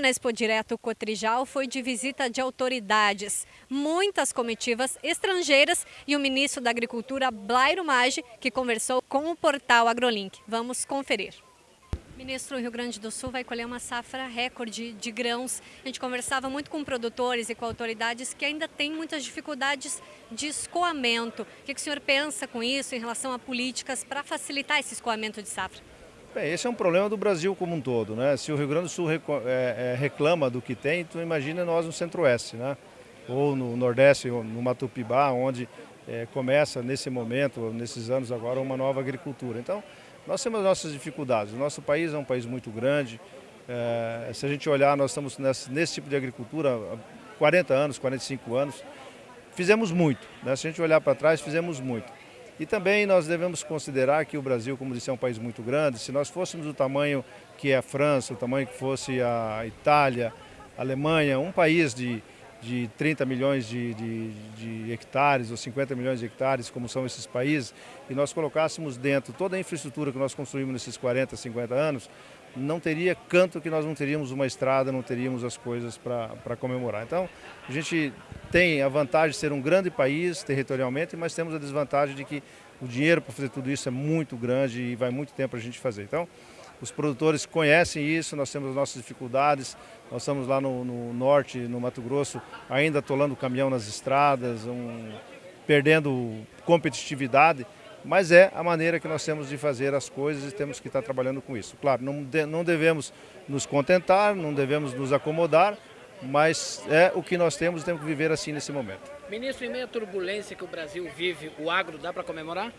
na Expo Direto Cotrijal foi de visita de autoridades, muitas comitivas estrangeiras e o ministro da Agricultura, Blairo Maggi, que conversou com o portal AgroLink. Vamos conferir. Ministro, o Rio Grande do Sul vai colher uma safra recorde de grãos. A gente conversava muito com produtores e com autoridades que ainda têm muitas dificuldades de escoamento. O que o senhor pensa com isso em relação a políticas para facilitar esse escoamento de safra? Bem, esse é um problema do Brasil como um todo. Né? Se o Rio Grande do Sul é, é, reclama do que tem, tu imagina nós no Centro-Oeste, né? ou no Nordeste, no Matupibá, onde é, começa nesse momento, nesses anos agora, uma nova agricultura. Então, nós temos nossas dificuldades. O nosso país é um país muito grande. É, se a gente olhar, nós estamos nesse, nesse, tipo de agricultura há 40 anos, 45 anos. Fizemos muito. Né? Se a gente olhar para trás, fizemos muito. E também nós devemos considerar que o Brasil, como disse, é um país muito grande. Se nós fôssemos do tamanho que é a França, o tamanho que fosse a Itália, a Alemanha, um país de de 30 milhões de, de, de, hectares ou 50 milhões de hectares, como são esses países, e nós colocássemos dentro toda a infraestrutura que nós construímos nesses 40, 50 anos, não teria canto que nós não teríamos uma estrada, não teríamos as coisas para comemorar. Então, a gente tem a vantagem de ser um grande país territorialmente, mas temos a desvantagem de que o dinheiro para fazer tudo isso é muito grande e vai muito tempo para a gente fazer. Então, os produtores conhecem isso, nós temos as nossas dificuldades. Nós estamos lá no, no norte, no Mato Grosso, ainda atolando o caminhão nas estradas, um, perdendo competitividade, mas é a maneira que nós temos de fazer as coisas e temos que estar trabalhando com isso. Claro, não, de, não devemos nos contentar, não devemos nos acomodar, mas é o que nós temos e temos que viver assim nesse momento. Ministro, em meio à turbulência que o Brasil vive, o agro dá para comemorar?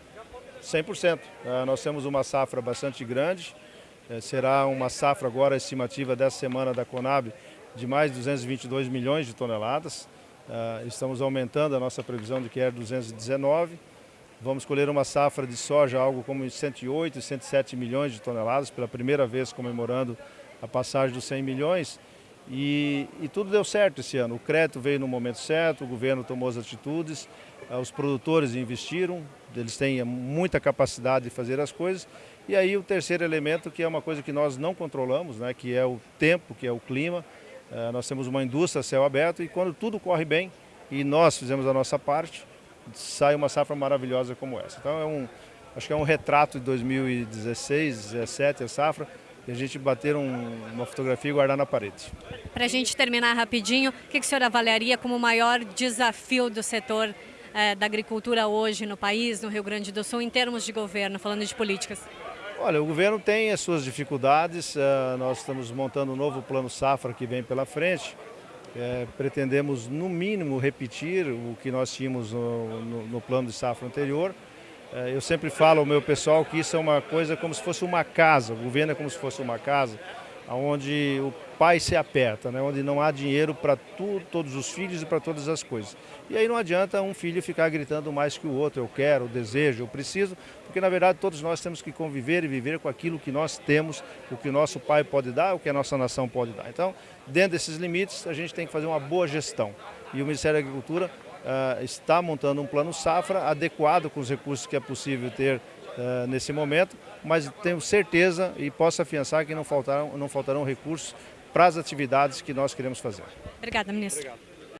100%. Uh, nós temos uma safra bastante grande, será uma safra agora estimativa dessa semana da Conab de mais de 222 milhões de toneladas. É, estamos aumentando a nossa previsão de que é 219. Vamos colher uma safra de soja, algo como 108, 107 milhões de toneladas, pela primeira vez comemorando a passagem dos 100 milhões. E, e, tudo deu certo esse ano. O crédito veio no momento certo, o governo tomou as atitudes, é, os produtores investiram, eles têm muita capacidade de fazer as coisas e aí o terceiro elemento, que é uma coisa que nós não controlamos, né, que é o tempo, que é o clima. É, nós temos uma indústria a céu aberto e quando tudo corre bem e nós fizemos a nossa parte, sai uma safra maravilhosa como essa. Então é um, acho que é um retrato de 2016, 2017, a safra, e a gente bater um, uma fotografia e guardar na parede. Para a gente terminar rapidinho, o que, que o senhor avaliaria como o maior desafio do setor é, da agricultura hoje no país, no Rio Grande do Sul, em termos de governo, falando de políticas? Olha, o governo tem as suas dificuldades, uh, nós estamos montando um novo plano safra que vem pela frente. É, pretendemos, no mínimo, repetir o que nós tínhamos no, no, no plano de safra anterior. É, eu sempre falo ao meu pessoal que isso é uma coisa como se fosse uma casa, o governo é como se fosse uma casa, onde o pai se aperta, né? onde não há dinheiro para todos os filhos e para todas as coisas. E aí não adianta um filho ficar gritando mais que o outro, eu quero, eu desejo, eu preciso, porque na verdade todos nós temos que conviver e viver com aquilo que nós temos, o que o nosso pai pode dar, o que a nossa nação pode dar. Então, dentro desses limites, a gente tem que fazer uma boa gestão. E o Ministério da Agricultura uh, está montando um plano safra adequado com os recursos que é possível ter uh, nesse momento, mas tenho certeza e posso afiançar que não faltarão, não faltarão recursos para as atividades que nós queremos fazer. Obrigada, ministro. Obrigado.